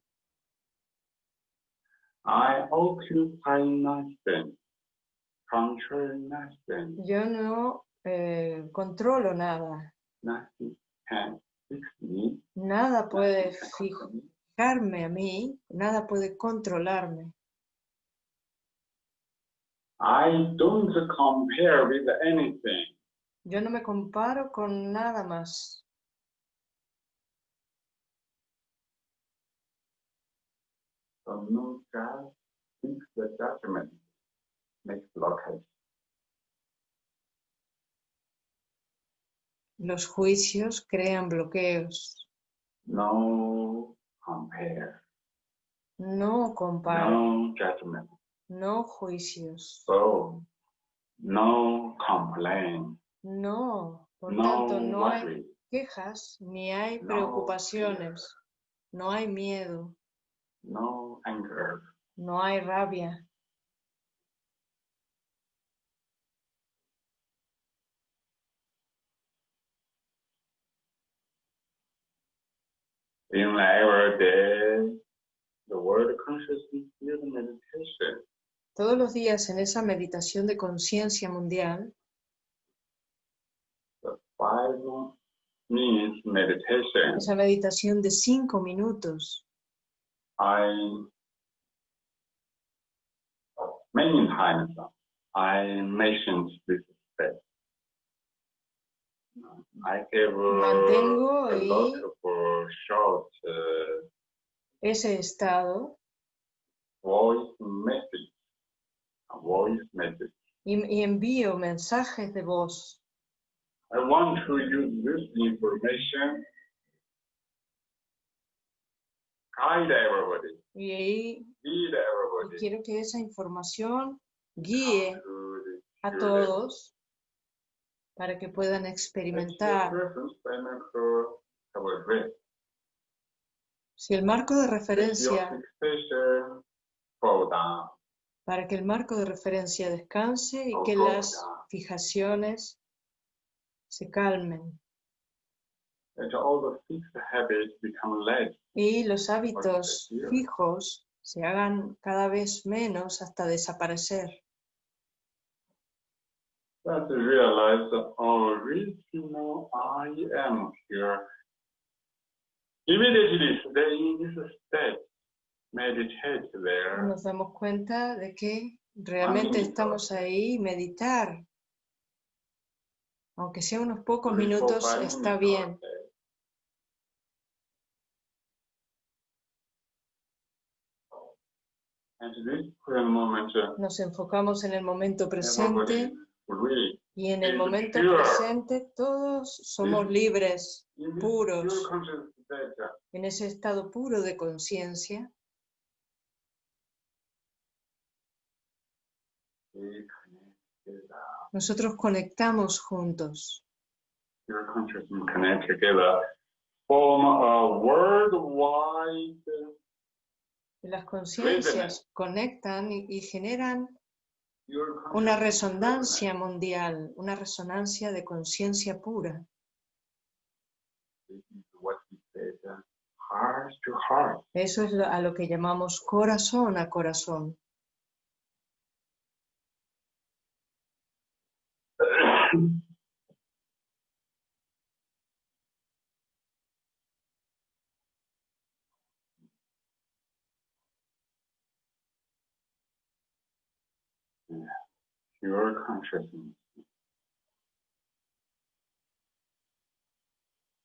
Yo no eh, controlo nada. nothing can fix me. Nada puede fijarme a mí, nada puede controlarme. I don't compare with anything. Yo no me comparo con nada más. So no thinks the judgment makes blockage. Los juicios crean bloqueos. No compare, No comparo, no judgment. No juicios. So no complain, No, por no tanto, no hay worry, quejas ni hay No preocupaciones. No hay miedo, no anger. no hay rabia. In every day, the word consciousness field meditation Todos los días en esa meditación de conciencia mundial, esa meditación de cinco minutos, I many times I mentioned this step. I gave Mantengo a lot of short uh, ese estado, voice message, a voice message. y, y envío mensajes de voz. I want to use this information guide everybody, Y ahí lead y everybody quiero que esa información guíe a todos para que puedan experimentar. Si el marco de referencia. Para que el marco de referencia descanse y que las fijaciones se calmen y los hábitos fijos se hagan cada vez menos hasta desaparecer. Immediately stay in this state. Nos damos cuenta de que realmente estamos ahí meditar. Aunque sea unos pocos minutos, está bien. uh, Nos enfocamos en el momento presente y en el momento presente todos somos libres Puros. uh, en ese estado puro de conciencia. Nosotros conectamos juntos. Las conciencias conectan y, y generan una resonancia mundial, una resonancia de conciencia pura. Eso es a lo que llamamos corazón a corazón. Pure consciousness.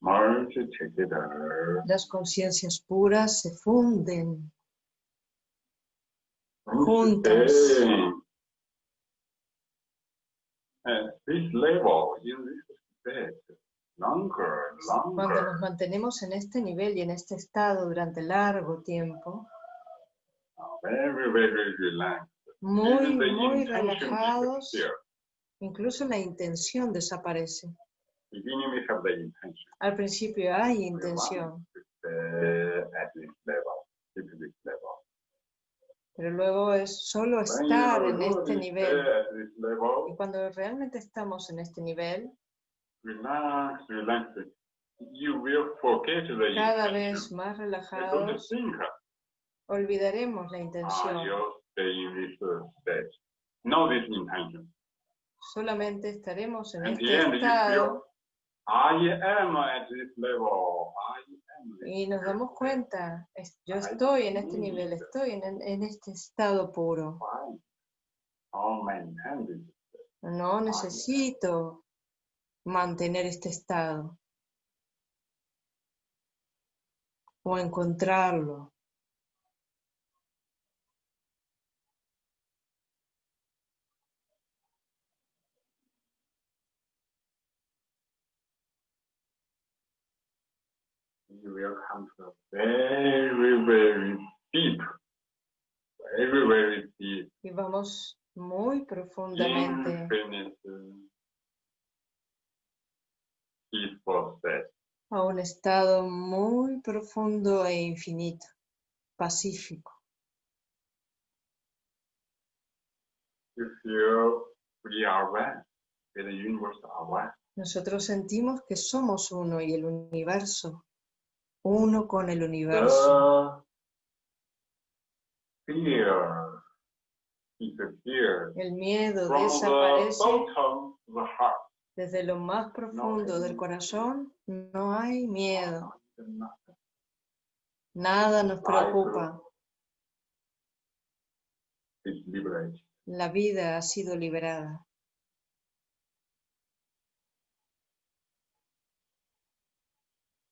Merge together. Las conciencias puras se funden Juntas. Stay At this level, in this state, longer, cuando nos longer, mantenemos en este nivel y en este estado durante largo tiempo, very, very relaxed. muy, muy relajados, incluso la intención desaparece. Al principio hay intención, at this level, keep this level. Pero luego es solo estar en este nivel. Y cuando realmente estamos en este nivel, cada vez más relajados, olvidaremos la intención. Solamente estaremos en este estado I am at this level. I. y nos damos cuenta, yo estoy en este nivel, estoy en, en este estado puro. This. No necesito mantener este estado o encontrarlo. Will come to a very, very deep, very, very deep, Y vamos muy profundamente. Infinite, a un estado muy profundo e infinito, pacífico. Nosotros sentimos que somos uno y el universo, uno con el universo. The fear disappears El miedo from desaparece the heart. desde lo más profundo del corazón. No hay miedo, nada nos preocupa. La vida ha sido liberada.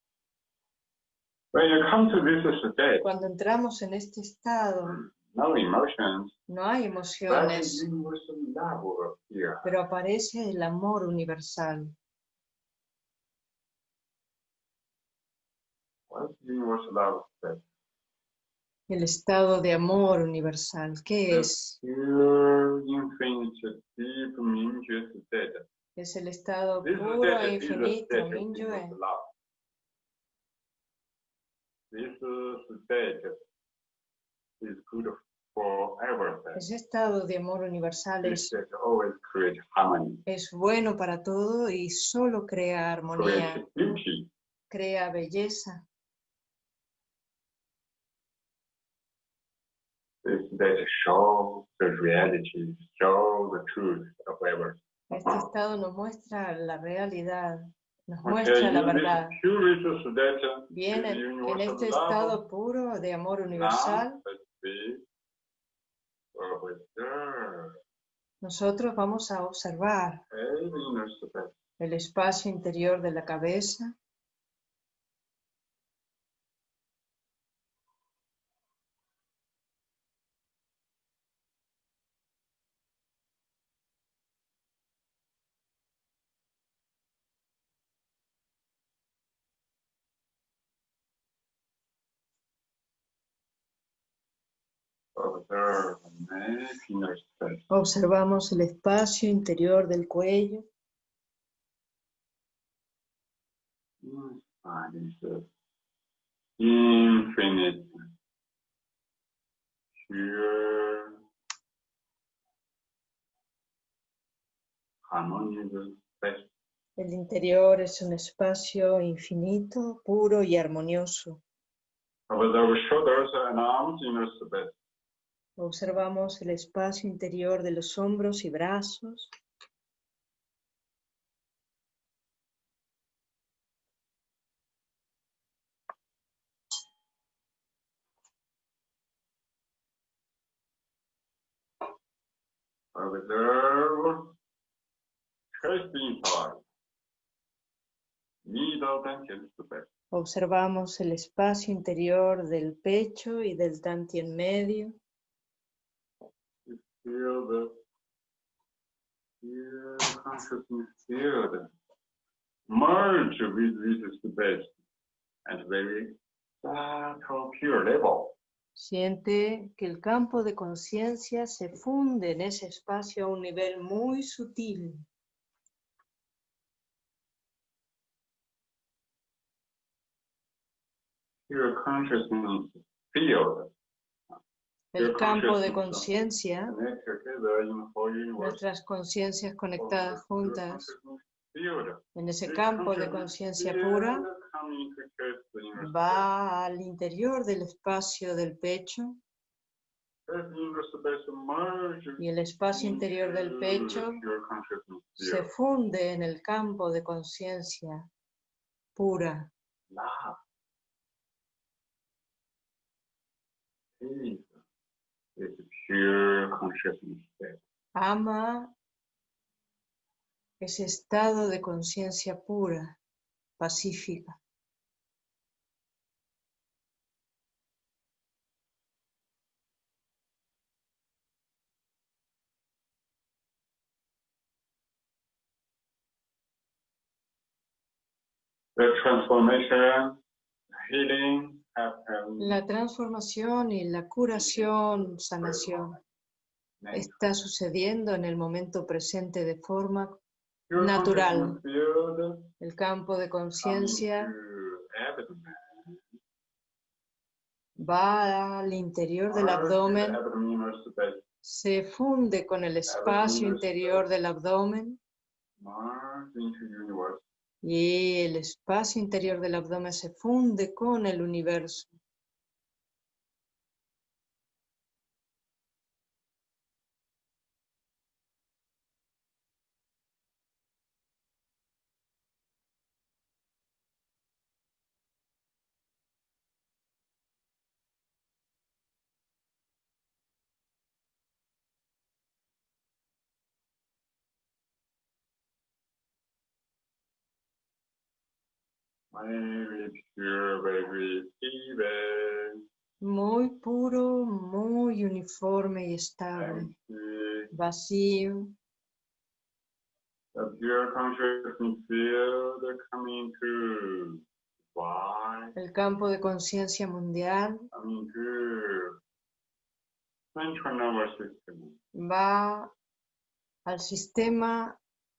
When you come to this state, Cuando entramos en este estado, no emotions, no hay but emociones, universal love here. pero aparece el amor universal. El estado de amor universal, ¿qué es? Es el estado puro e infinito, state of Mingyue. universal love. This state is good for everything. Ese estado de amor universal es, es bueno para todo y solo crea armonía, crea belleza. The reality, the truth of. Este estado nos muestra la realidad, nos muestra la verdad. Bien, en, universal este estado puro de amor universal, Now, let's see. Observe. nosotros vamos a observar el espacio interior de la cabeza, Observe. Observamos el espacio interior del cuello, infinite, el interior es un espacio infinito, puro y armonioso. Observe shoulders and arms inner space. Observamos el espacio interior de los hombros y brazos, observamos el espacio interior del pecho y del tantien medio, Feel the feel consciousness field merge with this space at very subtle pure level. Siente que el campo de conciencia se funde en ese espacio a un nivel muy sutil. Pure consciousness field El campo de conciencia, nuestras conciencias conectadas juntas, en ese campo de conciencia pura, va al interior del espacio del pecho. Y el espacio interior del pecho se funde en el campo de conciencia pura. Is pure consciousness state. Ama ese estado de conciencia pura, pacífica. The transformation healing. La transformación y la curación, sanación, está sucediendo en el momento presente de forma natural. el campo de conciencia va al interior del abdomen, se funde con el espacio interior del abdomen. Y el espacio interior del abdomen se funde con el universo. Muy puro, muy uniforme y estable, vacío. El campo de conciencia mundial. Coming to central nervous system. va al sistema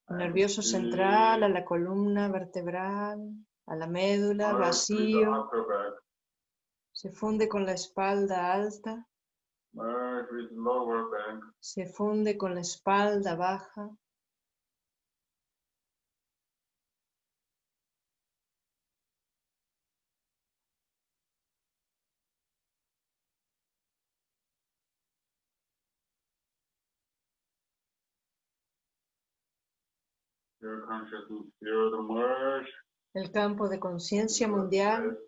nervioso central, a la columna vertebral, a la médula, vacío, se funde con la espalda alta, se funde con la espalda baja, consciousness merge. El campo de conciencia mundial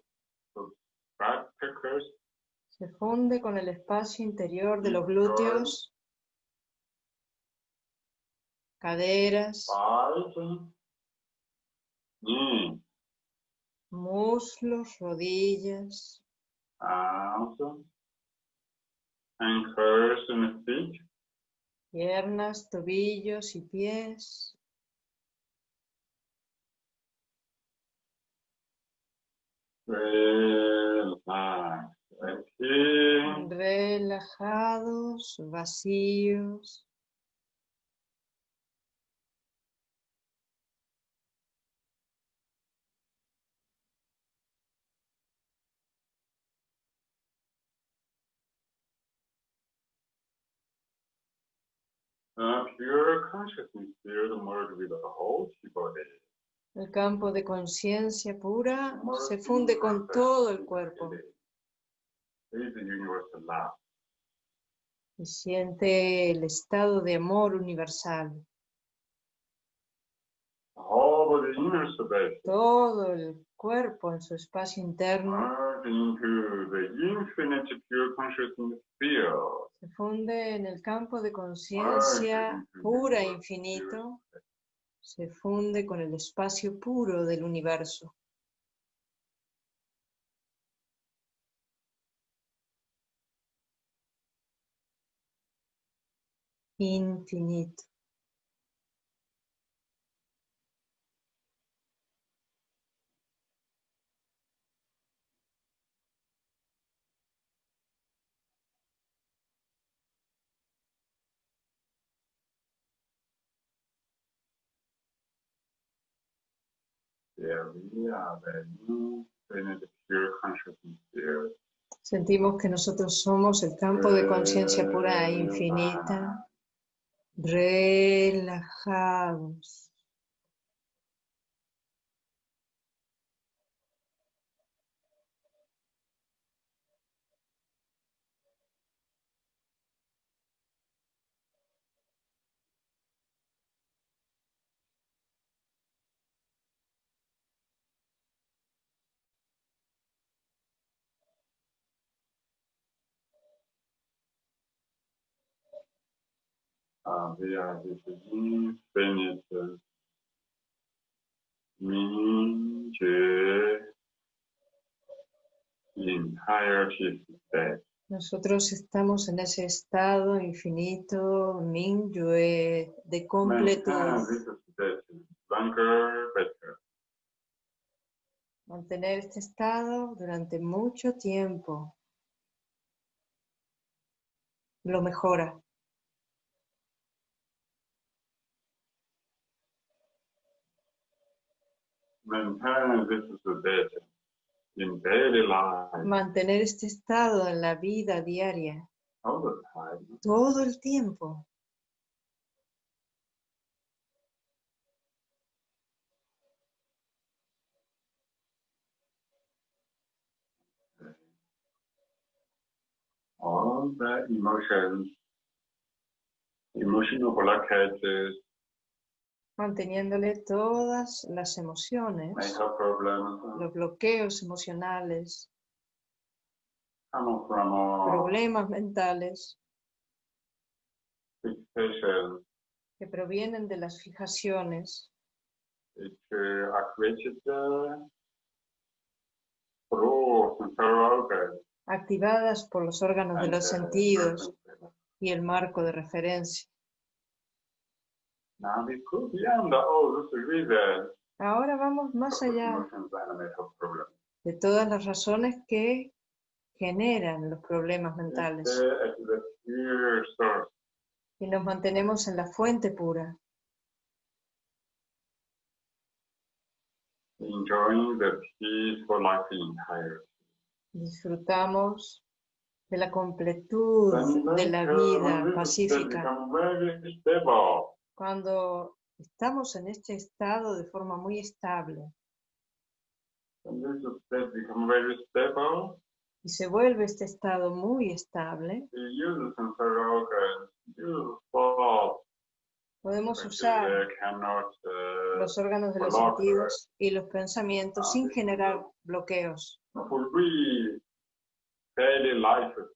se funde con el espacio interior de los glúteos, caderas, muslos, rodillas, piernas, tobillos y pies. Relax. Aquí. relajados, vacíos. Uh, pure consciousness field merge with the whole body. El campo de conciencia pura se funde con todo el cuerpo unity. Is the universal love. y siente el estado de amor universal. Todo el cuerpo en su espacio interno field. se funde en el campo de conciencia pura e infinito, se funde con el espacio puro del universo. Infinito. There we are the infinite pure consciousness field. Sentimos que nosotros somos el campo de conciencia pura e infinita, relajados. Nosotros estamos en ese estado infinito, de this state longer, better. Mantener este estado durante mucho tiempo. Lo mejora. Maintain this state in daily life Mantener este estado en la vida diaria all the time. todo el tiempo. All the emotions, emotional blockages, manteniéndole todas las emociones, los bloqueos emocionales, problemas mentales que provienen de las fijaciones. Activadas por los órganos de los sentidos y el marco de referencia. Now we go beyond all those reasons Ahora vamos más allá de todas las razones que generan los problemas mentales source. y nos mantenemos en la fuente pura, enjoying the peaceful life entirety. disfrutamos de la completud de la vida pacífica. Cuando estamos en este estado de forma muy estable stable, y se vuelve este estado muy estable, podemos usar los órganos de los sentidos y los pensamientos sin generar bloqueos.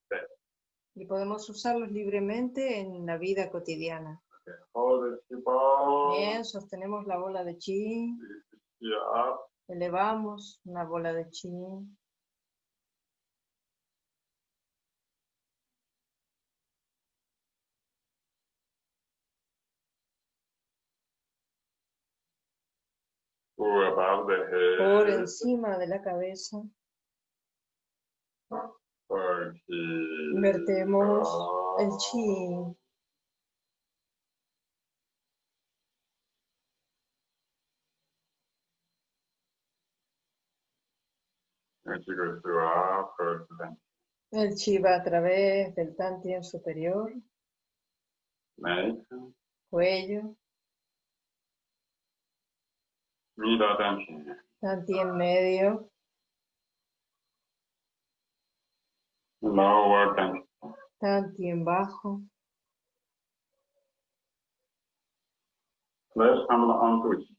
state. Y podemos usarlos libremente en la vida cotidiana. Bien, sostenemos la bola de chi, elevamos una bola de chi. head. Por encima de la cabeza, vertemos el chi. El chi va a través del tantien superior, cuello, middle tension, tantien medio, lower tantien bajo.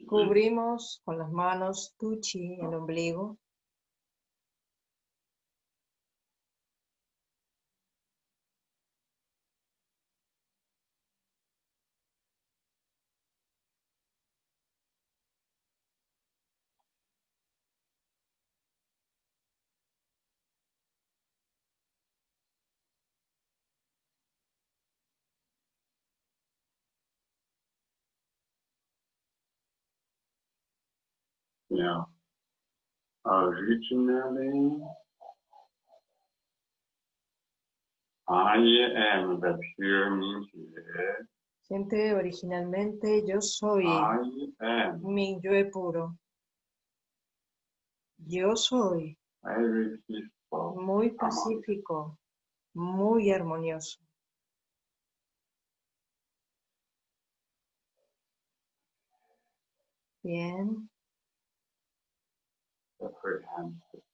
Cubrimos con las manos tu chi, el ombligo. Yeah. Originally, I am the pure Mingjue. Siente originalmente yo soy I am mi yo puro. Yo soy muy pacífico, muy armonioso. Bien.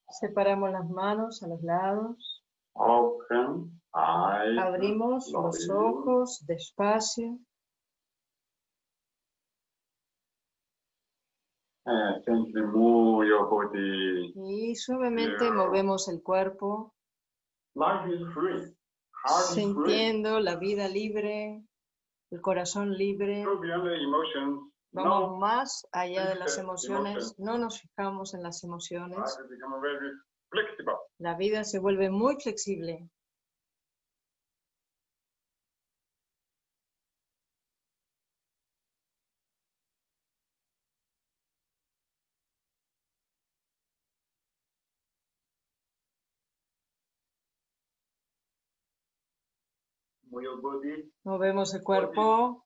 Separamos las manos a los lados, abrimos los ojos despacio, body. y suavemente movemos el cuerpo, sintiendo la vida libre, el corazón libre. Vamos más allá de las emociones, no nos fijamos en las emociones. La vida se vuelve muy flexible. Movemos el cuerpo.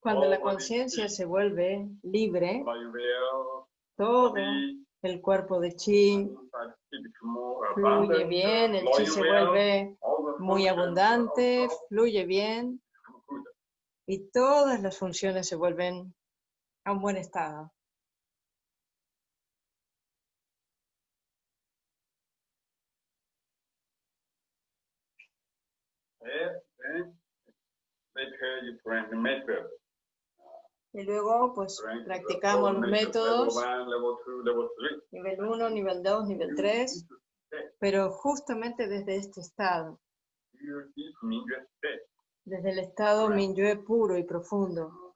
Cuando la Oh, conciencia se vuelve libre, todo el cuerpo de chi fluye bien, el chi se vuelve muy abundante, fluye bien y todas las funciones se vuelven a un buen estado. Yeah, then later you bring the method. Y luego, pues, practicamos los métodos, nivel 1, nivel 2, nivel You 3, need to stay. pero justamente desde este estado, desde el estado. Minyue puro y profundo,